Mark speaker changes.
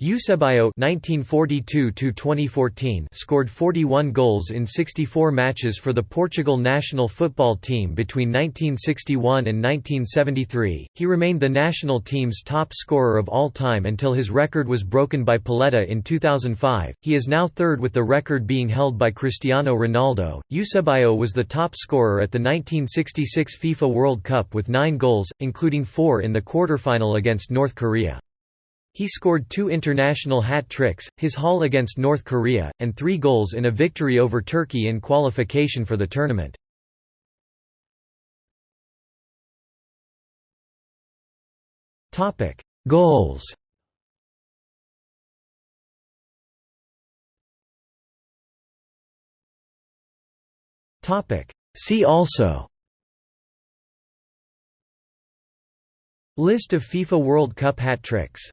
Speaker 1: Eusebio (1942–2014) scored 41 goals in 64 matches for the Portugal national football team between 1961 and 1973. He remained the national team's top scorer of all time until his record was broken by Pauleta in 2005. He is now third, with the record being held by Cristiano Ronaldo. Eusebio was the top scorer at the 1966 FIFA World Cup with nine goals, including four in the quarter-final against North Korea. He scored two international hat-tricks, his haul against North Korea, and three goals in a victory over Turkey in qualification for the tournament. Goals. See also. List of FIFA World Cup hat tricks